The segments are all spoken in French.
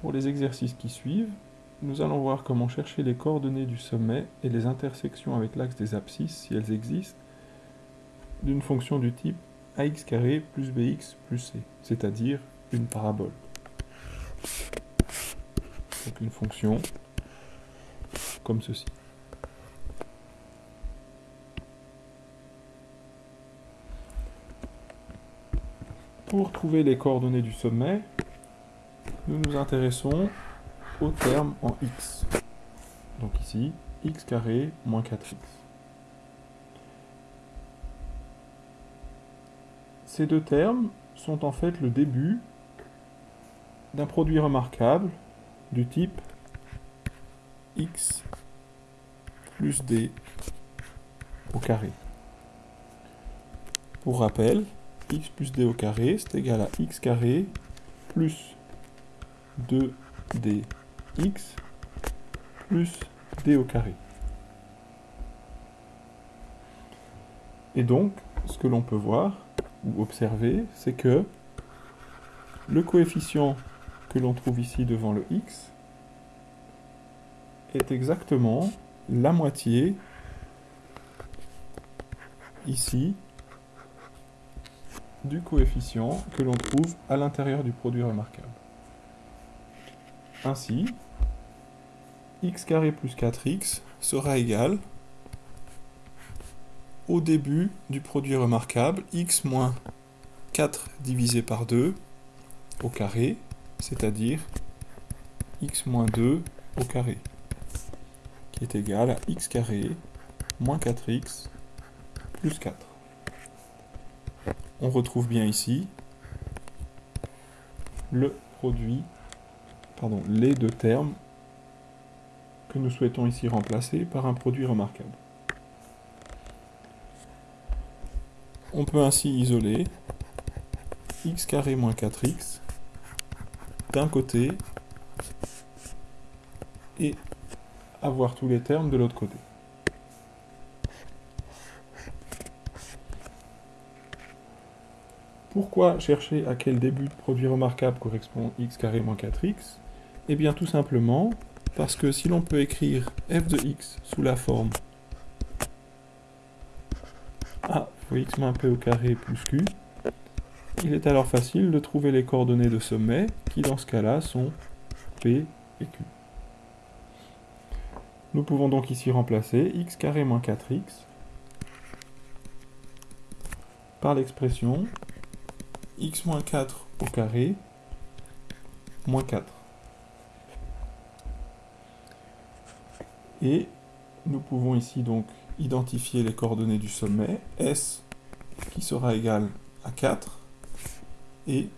Pour les exercices qui suivent, nous allons voir comment chercher les coordonnées du sommet et les intersections avec l'axe des abscisses, si elles existent, d'une fonction du type ax plus bx plus c, c'est-à-dire une parabole. Donc une fonction comme ceci. Pour trouver les coordonnées du sommet, nous nous intéressons au terme en x. Donc ici, x carré moins 4x. Ces deux termes sont en fait le début d'un produit remarquable du type x plus d au carré. Pour rappel, x plus d au carré, c'est égal à x carré plus 2dx plus d au carré. Et donc, ce que l'on peut voir ou observer, c'est que le coefficient que l'on trouve ici devant le x est exactement la moitié ici du coefficient que l'on trouve à l'intérieur du produit remarquable. Ainsi, x carré plus 4x sera égal au début du produit remarquable x moins 4 divisé par 2 au carré, c'est-à-dire x moins 2 au carré, qui est égal à x carré moins 4x plus 4. On retrouve bien ici le produit les deux termes que nous souhaitons ici remplacer par un produit remarquable. On peut ainsi isoler x carré moins 4x d'un côté et avoir tous les termes de l'autre côté. Pourquoi chercher à quel début de produit remarquable correspond x carré moins 4x eh bien tout simplement parce que si l'on peut écrire f de x sous la forme a fois x moins p au carré plus q, il est alors facile de trouver les coordonnées de sommet qui dans ce cas-là sont p et q. Nous pouvons donc ici remplacer x carré moins 4x par l'expression x moins 4 au carré moins 4. Et nous pouvons ici donc identifier les coordonnées du sommet, S qui sera égal à 4 et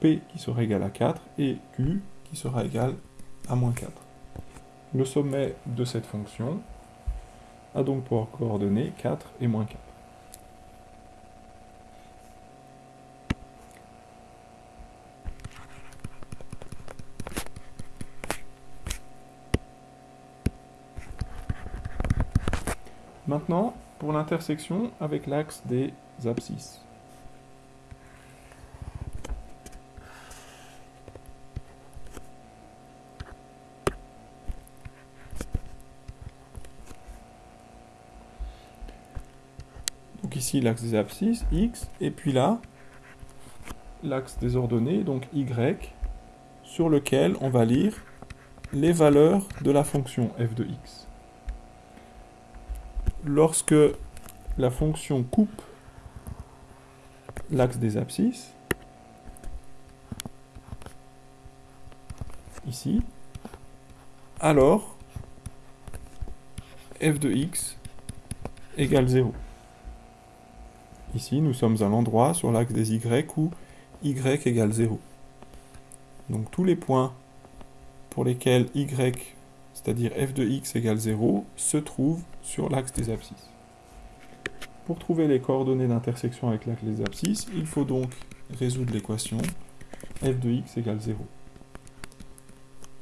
P qui sera égal à 4 et Q qui sera égal à moins 4. Le sommet de cette fonction a donc pour coordonnées 4 et moins 4. Maintenant, pour l'intersection avec l'axe des abscisses. Donc ici l'axe des abscisses, x, et puis là, l'axe des ordonnées, donc y, sur lequel on va lire les valeurs de la fonction f de x lorsque la fonction coupe l'axe des abscisses, ici, alors f de x égale 0. Ici, nous sommes à l'endroit sur l'axe des y où y égale 0. Donc tous les points pour lesquels y c'est-à-dire f de x égale 0, se trouve sur l'axe des abscisses. Pour trouver les coordonnées d'intersection avec l'axe des abscisses, il faut donc résoudre l'équation f de x égale 0.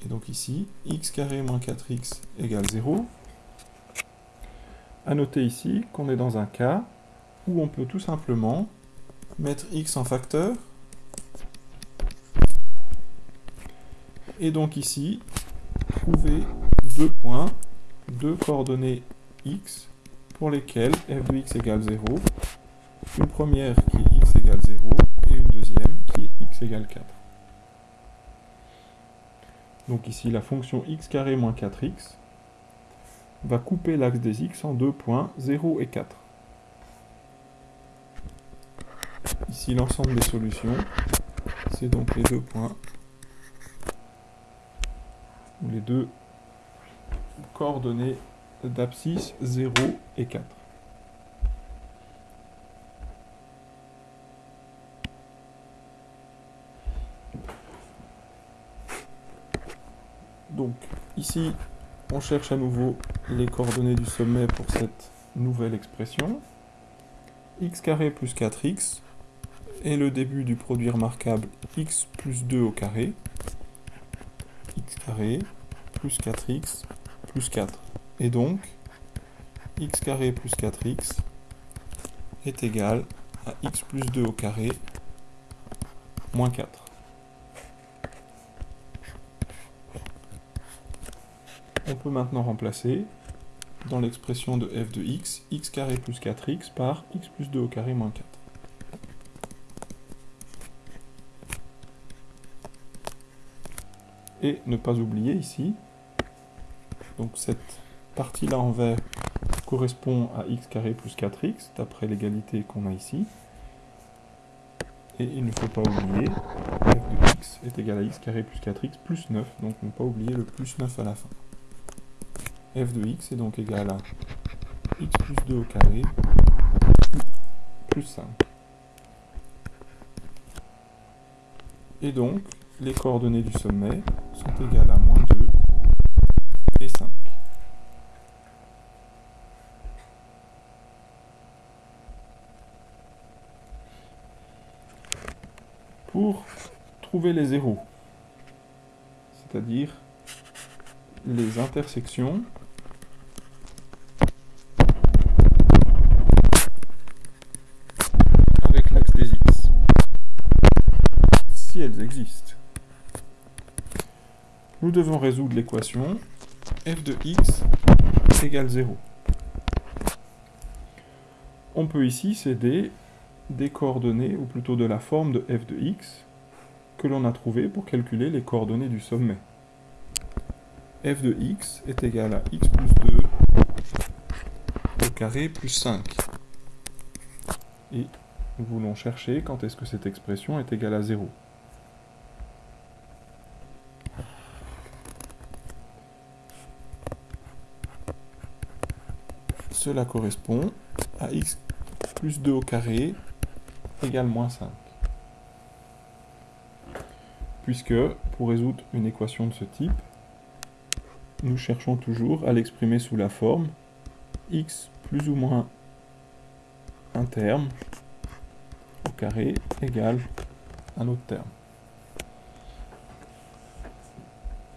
Et donc ici, x carré moins 4x égale 0. A noter ici qu'on est dans un cas où on peut tout simplement mettre x en facteur Et donc ici, trouver deux points, deux coordonnées x pour lesquelles f de x égale 0, une première qui est x égale 0 et une deuxième qui est x égale 4. Donc ici, la fonction x carré moins 4x va couper l'axe des x en deux points, 0 et 4. Ici, l'ensemble des solutions, c'est donc les deux points, ou les deux coordonnées d'abscisse 0 et 4. Donc ici, on cherche à nouveau les coordonnées du sommet pour cette nouvelle expression. x carré plus 4x est le début du produit remarquable x plus 2 au carré. x carré plus 4x plus 4. Et donc, x carré plus 4x est égal à x plus 2 au carré moins 4. on peut maintenant remplacer dans l'expression de f de x, x carré plus 4x par x plus 2 au carré moins 4. Et ne pas oublier ici, donc cette partie-là en vert correspond à x carré plus 4x, d'après l'égalité qu'on a ici. Et il ne faut pas oublier, f de x est égal à x carré plus 4x plus 9, donc ne pas oublier le plus 9 à la fin f de x est donc égal à x plus 2 au carré plus 5. Et donc, les coordonnées du sommet sont égales à moins 2 et 5. Pour trouver les zéros, c'est-à-dire les intersections elles existent. Nous devons résoudre l'équation f de x égale 0. On peut ici céder des coordonnées, ou plutôt de la forme de f de x, que l'on a trouvé pour calculer les coordonnées du sommet. f de x est égal à x plus 2 au carré plus 5. Et nous voulons chercher quand est-ce que cette expression est égale à 0. cela correspond à x plus 2 au carré égale moins 5. Puisque, pour résoudre une équation de ce type, nous cherchons toujours à l'exprimer sous la forme x plus ou moins un terme au carré égale un autre terme.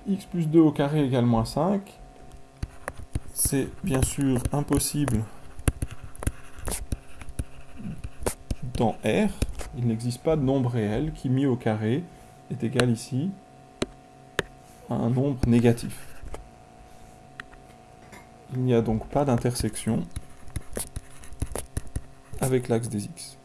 x plus 2 au carré égale moins 5 c'est bien sûr impossible dans R. Il n'existe pas de nombre réel qui, mis au carré, est égal ici à un nombre négatif. Il n'y a donc pas d'intersection avec l'axe des x.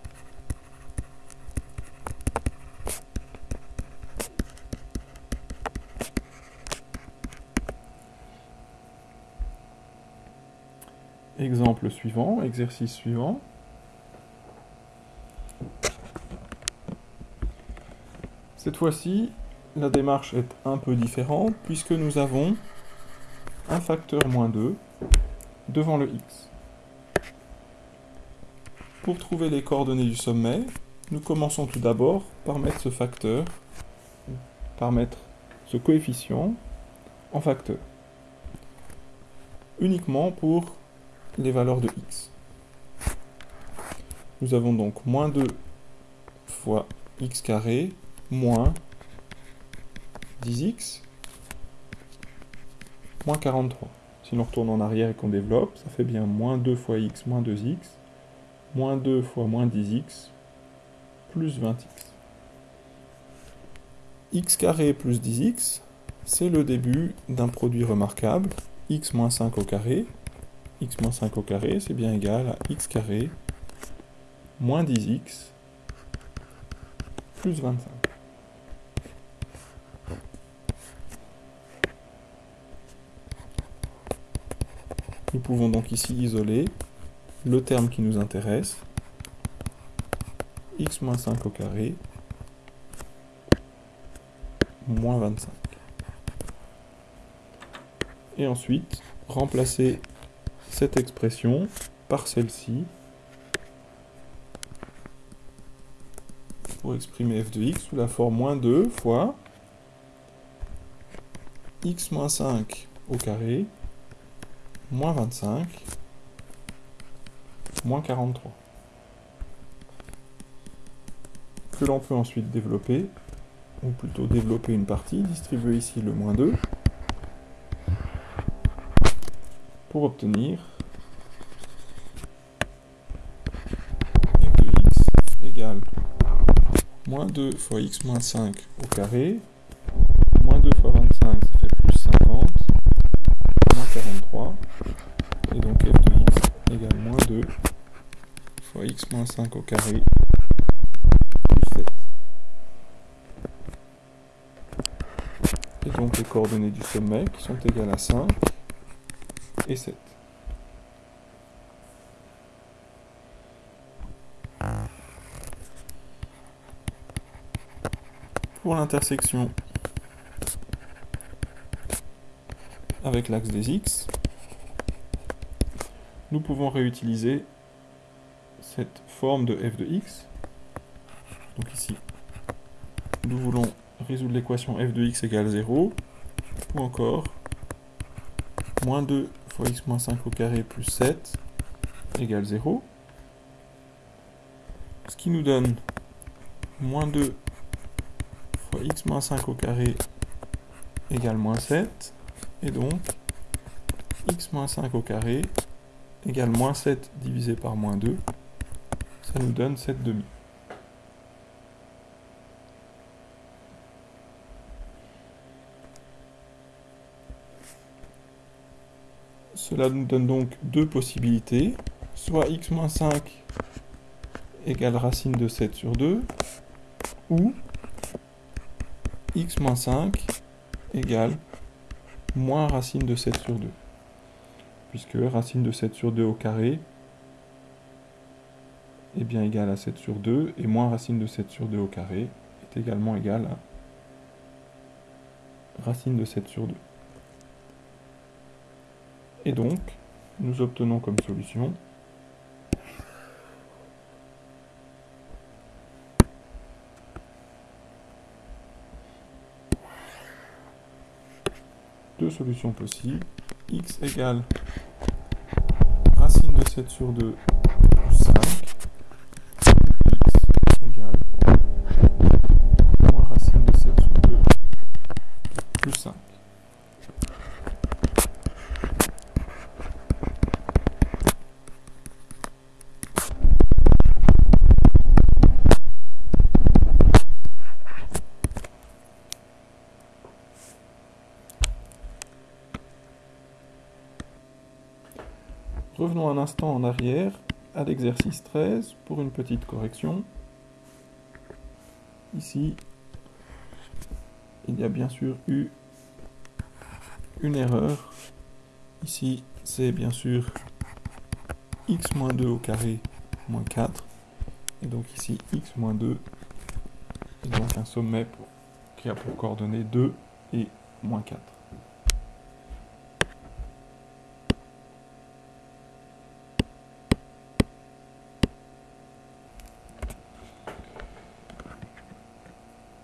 Exemple suivant, exercice suivant. Cette fois-ci, la démarche est un peu différente puisque nous avons un facteur moins 2 devant le x. Pour trouver les coordonnées du sommet, nous commençons tout d'abord par mettre ce facteur, par mettre ce coefficient en facteur. Uniquement pour les valeurs de x. Nous avons donc moins 2 fois x carré moins 10x moins 43. Si l'on retourne en arrière et qu'on développe, ça fait bien moins 2 fois x moins 2x moins 2 fois moins 10x plus 20x. x carré plus 10x, c'est le début d'un produit remarquable, x moins 5 au carré. x moins 5 au carré, c'est bien égal à x carré moins 10x plus 25. Nous pouvons donc ici isoler le terme qui nous intéresse, x moins 5 au carré, moins 25. Et ensuite, remplacer cette expression par celle-ci pour exprimer f de x sous la forme moins 2 fois x moins 5 au carré moins 25 moins 43 que l'on peut ensuite développer ou plutôt développer une partie, distribuer ici le moins 2 pour obtenir f de x égale moins 2 fois x moins 5 au carré, moins 2 fois 25, ça fait plus 50, moins 43, et donc f de x égale moins 2 fois x moins 5 au carré, plus 7. Et donc les coordonnées du sommet qui sont égales à 5 et 7. Pour l'intersection avec l'axe des x, nous pouvons réutiliser cette forme de f de x. Donc ici, nous voulons résoudre l'équation f de x égale 0, ou encore moins 2 fois x moins 5 au carré plus 7 égale 0, ce qui nous donne moins 2 x moins 5 au carré égale moins 7, et donc x moins 5 au carré égale moins 7 divisé par moins 2, ça nous donne 7 demi. Cela nous donne donc deux possibilités, soit x moins 5 égale racine de 7 sur 2, ou x moins 5 égale moins racine de 7 sur 2. Puisque racine de 7 sur 2 au carré est bien égal à 7 sur 2, et moins racine de 7 sur 2 au carré est également égal à racine de 7 sur 2. Et donc, nous obtenons comme solution deux solutions possibles. x égale racine de 7 sur 2 plus 5. x égale moins racine de 7 sur 2 plus 5. Revenons un instant en arrière à l'exercice 13 pour une petite correction. Ici, il y a bien sûr eu une erreur. Ici, c'est bien sûr x moins 2 au carré moins 4. Et donc ici, x moins 2. Et donc un sommet qui a pour coordonnées 2 et moins 4.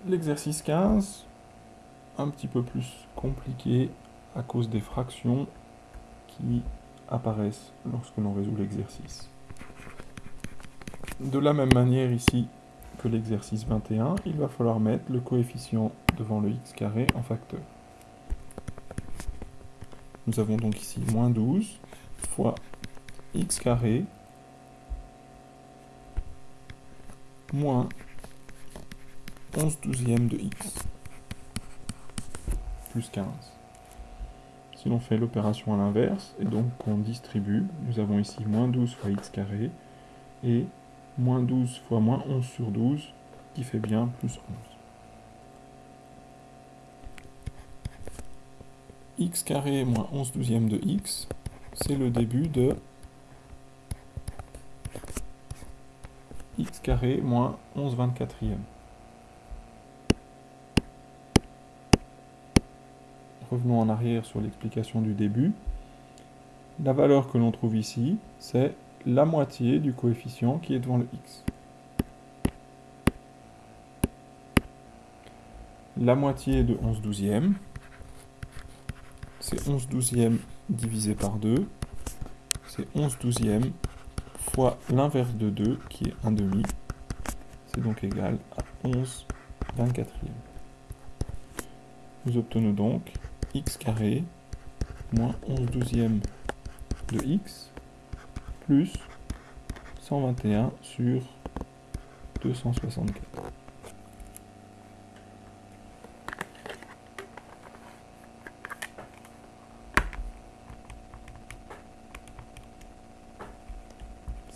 L'exercice 15, un petit peu plus compliqué à cause des fractions qui apparaissent lorsque l'on résout l'exercice. De la même manière ici que l'exercice 21, il va falloir mettre le coefficient devant le x carré en facteur. Nous avons donc ici moins 12 fois x carré moins 11 douzièmes de x. plus 15. Si l'on fait l'opération à l'inverse, et donc qu'on distribue, nous avons ici moins 12 fois x carré, et moins 12 fois moins 11 sur 12, qui fait bien plus 11. x carré moins 11 douzièmes de x, c'est le début de x carré moins 11 24e. Revenons en arrière sur l'explication du début. La valeur que l'on trouve ici, c'est la moitié du coefficient qui est devant le x. La moitié de 11 douzièmes, c'est 11 douzièmes divisé par 2, c'est 11 douzièmes fois l'inverse de 2, qui est 1 demi. C'est donc égal à 11 24e. Nous obtenons donc x carré moins 11 douzièmes de x plus 121 sur 264.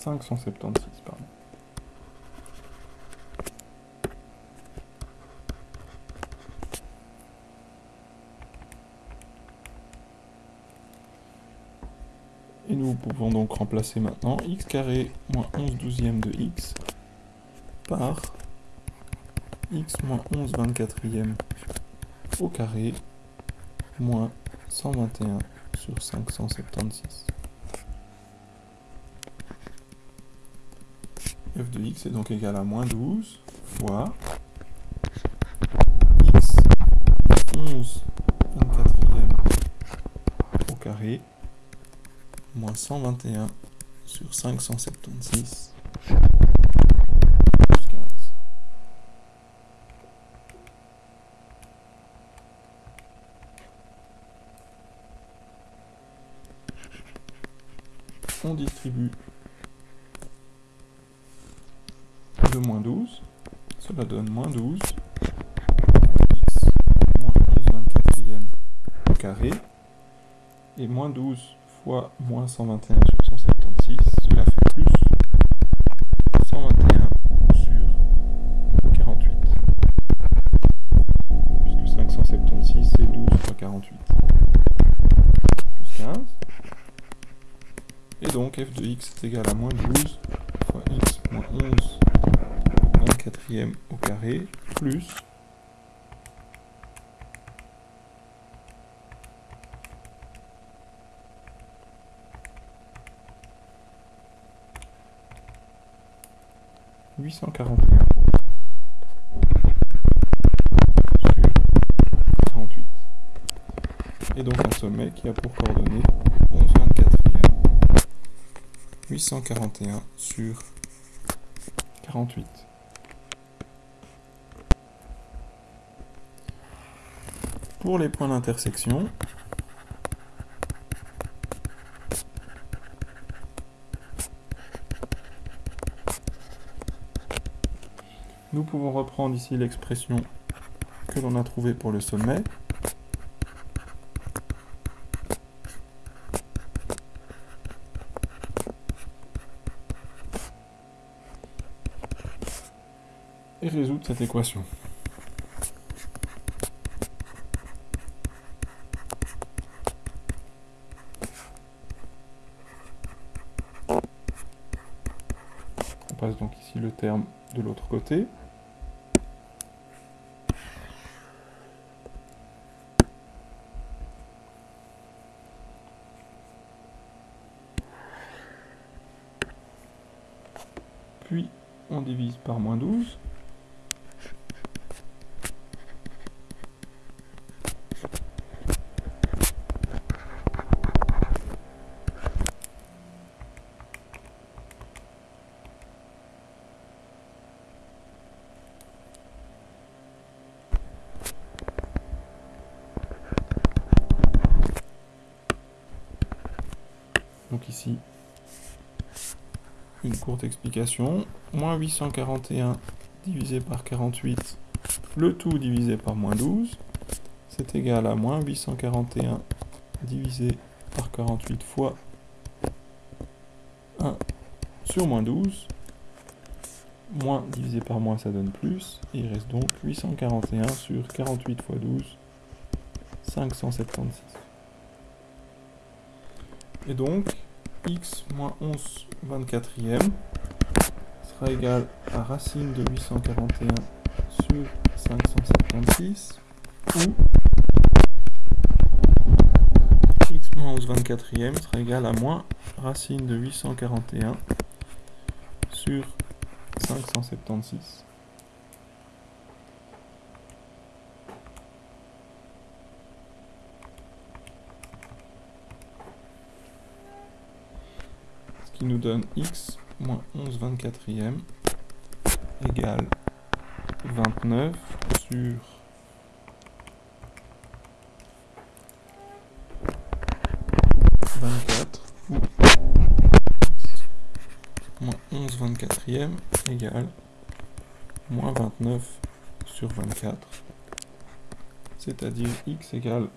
576, pardon. Et nous pouvons donc remplacer maintenant x carré moins 11 douzièmes de x par x moins 11 24e au carré moins 121 sur 576. f de x est donc égal à moins 12 fois x 11 24e au carré moins 121 sur 576 plus 15. On distribue de moins 12, cela donne moins 12, x moins 11 24e au carré, et moins 12 fois moins 121 sur 176, cela fait plus 121 sur 48. Puisque 576 c'est 12 fois 48. Plus 15. Et donc f de x est égal à moins 12 fois x moins 11 24e au carré plus « 841 sur 48. Et donc un sommet qui a pour coordonnées 11 24e 841 sur 48. Pour les points d'intersection, pouvons reprendre ici l'expression que l'on a trouvée pour le sommet. et résoudre cette équation. On passe donc ici le terme de l'autre côté. Puis on divise par moins 12. Donc ici, une courte explication. Moins 841 divisé par 48, le tout divisé par moins 12, c'est égal à moins 841 divisé par 48 fois 1 sur moins 12. Moins divisé par moins, ça donne plus. Il reste donc 841 sur 48 fois 12, 576. Et donc, x moins 11 24e sera égal à racine de 841 sur 576 ou x moins 11 24e sera égal à moins racine de 841 sur 576. Qui nous donne x moins 11 24e égale 29 sur ou moins 11 24e égale moins 29 sur 24, c'est-à-dire x égale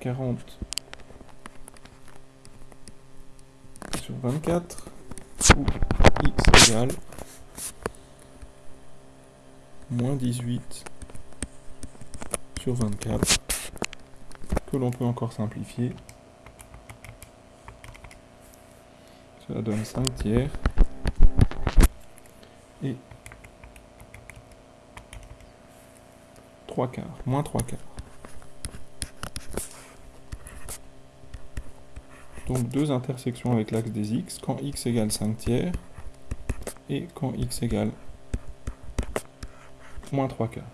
40 sur 24 ou x égale moins 18 sur 24 que l'on peut encore simplifier. Cela donne 5 tiers. Et 3 quarts, moins 3 quarts. Donc deux intersections avec l'axe des x quand x égale 5 tiers et quand x égale moins 3 quarts.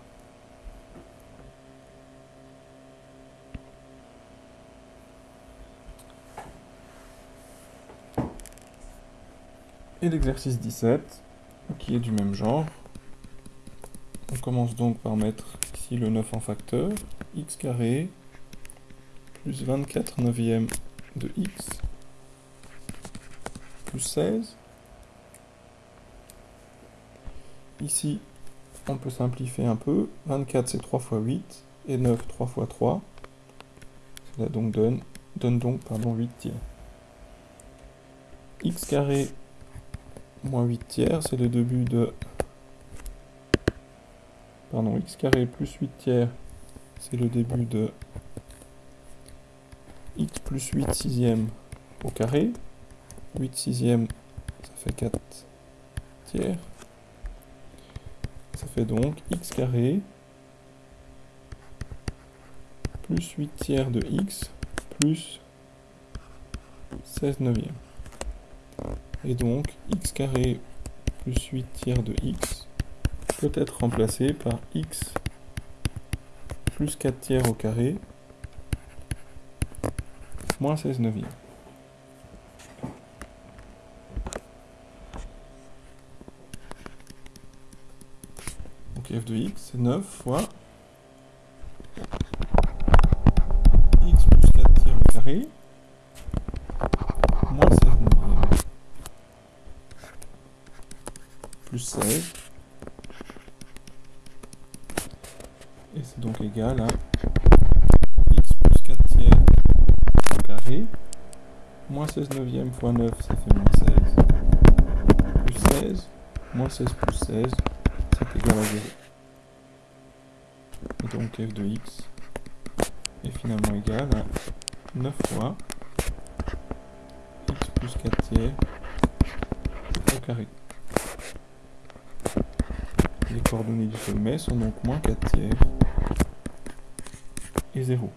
Et l'exercice 17, qui est du même genre. On commence donc par mettre ici le 9 en facteur, x carré plus 24 neuvième de x plus 16. Ici, on peut simplifier un peu. 24 c'est 3 fois 8 et 9 3 fois 3. Cela donc donne, donne donc pardon, 8 tiers. x carré moins 8 tiers, c'est le début de... Pardon, x carré plus 8 tiers, c'est le début de plus 8 sixième au carré. 8 sixième, ça fait 4 tiers. Ça fait donc x carré plus 8 tiers de x plus 16 neuvième. Et donc x carré plus 8 tiers de x peut être remplacé par x plus 4 tiers au carré moins 16 neuvième. Donc f de x c'est 9 fois x plus 4 tiers au carré moins 16 neuvième plus 16 et c'est donc égal à x plus 4 tiers au carré moins 16 neuvième fois 9 ça fait moins 16 plus 16 moins 16 plus 16 c'est égal à 0 et donc f de x est finalement égal à 9 fois x plus 4 tiers au carré. Les coordonnées du sommet sont donc moins 4 tiers et 0.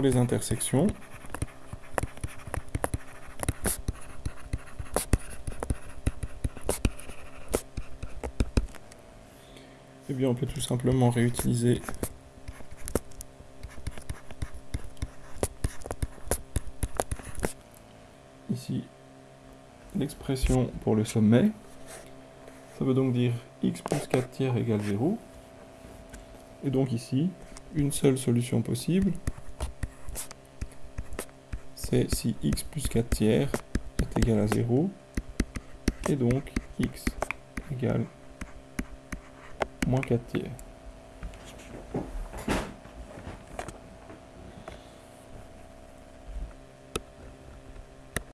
Les intersections, eh bien on peut tout simplement réutiliser ici l'expression pour le sommet. Ça veut donc dire x plus 4 tiers égale 0. Et donc ici, une seule solution possible, c'est si x plus 4 tiers est égal à 0, et donc x égale moins 4 tiers.